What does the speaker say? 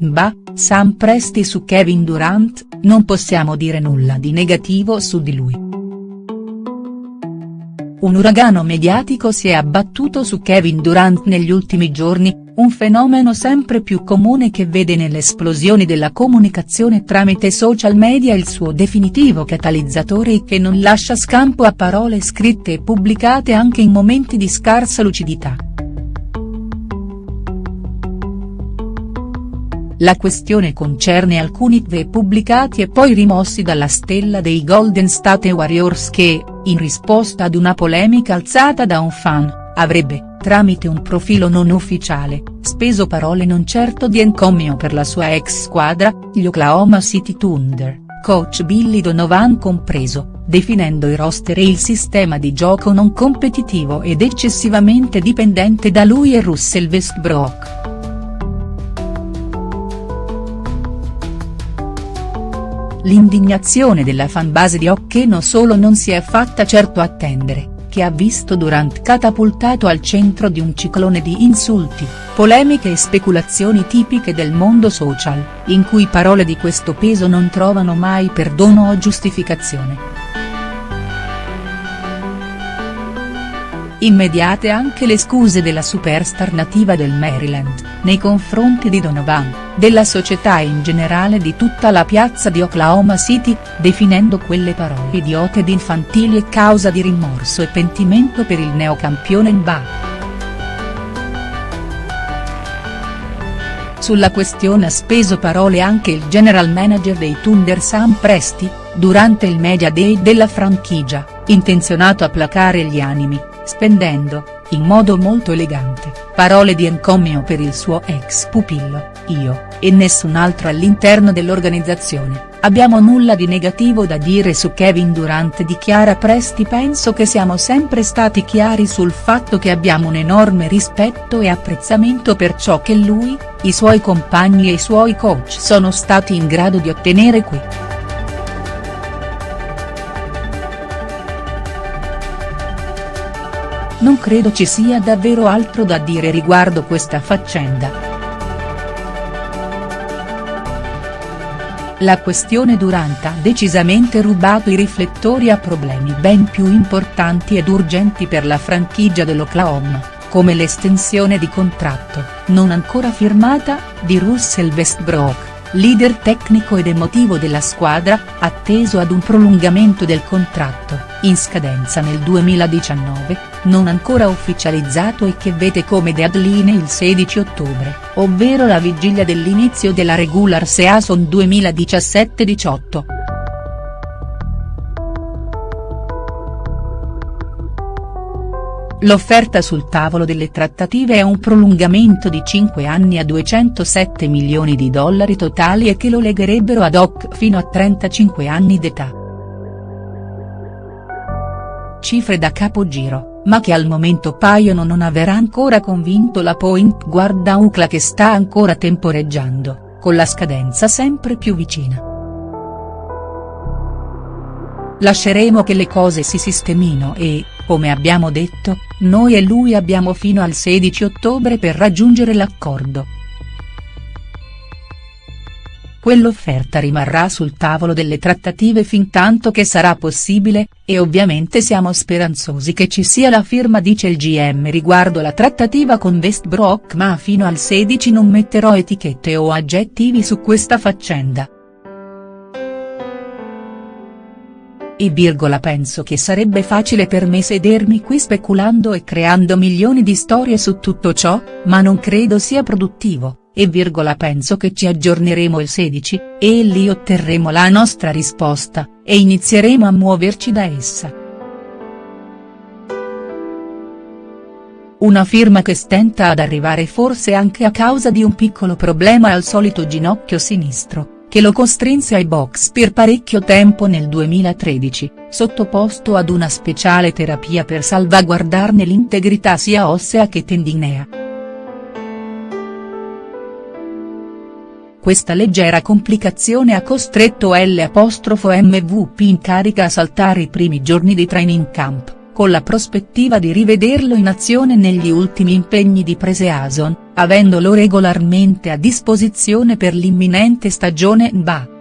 Bah, Sam Presti su Kevin Durant, non possiamo dire nulla di negativo su di lui. Un uragano mediatico si è abbattuto su Kevin Durant negli ultimi giorni, un fenomeno sempre più comune che vede nelle esplosioni della comunicazione tramite social media il suo definitivo catalizzatore e che non lascia scampo a parole scritte e pubblicate anche in momenti di scarsa lucidità. La questione concerne alcuni tweet pubblicati e poi rimossi dalla stella dei Golden State Warriors che, in risposta ad una polemica alzata da un fan, avrebbe, tramite un profilo non ufficiale, speso parole non certo di encomio per la sua ex squadra, gli Oklahoma City Thunder, coach Billy Donovan compreso, definendo i roster e il sistema di gioco non competitivo ed eccessivamente dipendente da lui e Russell Westbrook. L'indignazione della fanbase di non solo non si è fatta certo attendere, che ha visto Durant catapultato al centro di un ciclone di insulti, polemiche e speculazioni tipiche del mondo social, in cui parole di questo peso non trovano mai perdono o giustificazione. Immediate anche le scuse della superstar nativa del Maryland, nei confronti di Donovan, della società e in generale di tutta la piazza di Oklahoma City, definendo quelle parole idiote ed infantili e causa di rimorso e pentimento per il neocampione NBA. Sulla questione ha speso parole anche il general manager dei Thunder Sam Presti, durante il media day della franchigia, intenzionato a placare gli animi, spendendo, in modo molto elegante, parole di encomio per il suo ex pupillo, io, e nessun altro all'interno dell'organizzazione, abbiamo nulla di negativo da dire su Kevin Durant dichiara Presti penso che siamo sempre stati chiari sul fatto che abbiamo un enorme rispetto e apprezzamento per ciò che lui, i suoi compagni e i suoi coach sono stati in grado di ottenere qui. Non credo ci sia davvero altro da dire riguardo questa faccenda. La questione Durant ha decisamente rubato i riflettori a problemi ben più importanti ed urgenti per la franchigia dell'Oklahoma, come l'estensione di contratto, non ancora firmata, di Russell Westbrook leader tecnico ed emotivo della squadra, atteso ad un prolungamento del contratto, in scadenza nel 2019, non ancora ufficializzato e che vede come deadline il 16 ottobre, ovvero la vigilia dell'inizio della regular season 2017-18. L'offerta sul tavolo delle trattative è un prolungamento di 5 anni a 207 milioni di dollari totali e che lo legherebbero ad hoc fino a 35 anni d'età. Cifre da capogiro, ma che al momento paiono non aver ancora convinto la point guard da UCLA che sta ancora temporeggiando, con la scadenza sempre più vicina. Lasceremo che le cose si sistemino e, come abbiamo detto, noi e lui abbiamo fino al 16 ottobre per raggiungere l'accordo. Quell'offerta rimarrà sul tavolo delle trattative fin tanto che sarà possibile, e ovviamente siamo speranzosi che ci sia la firma dice il GM riguardo la trattativa con Westbrook ma fino al 16 non metterò etichette o aggettivi su questa faccenda. E virgola penso che sarebbe facile per me sedermi qui speculando e creando milioni di storie su tutto ciò, ma non credo sia produttivo, e virgola penso che ci aggiorneremo il 16, e lì otterremo la nostra risposta, e inizieremo a muoverci da essa. Una firma che stenta ad arrivare forse anche a causa di un piccolo problema al solito ginocchio sinistro che lo costrinse ai box per parecchio tempo nel 2013, sottoposto ad una speciale terapia per salvaguardarne l'integrità sia ossea che tendinea. Questa leggera complicazione ha costretto l'MVP in carica a saltare i primi giorni di training camp, con la prospettiva di rivederlo in azione negli ultimi impegni di preseason, avendolo regolarmente a disposizione per l'imminente stagione NBA.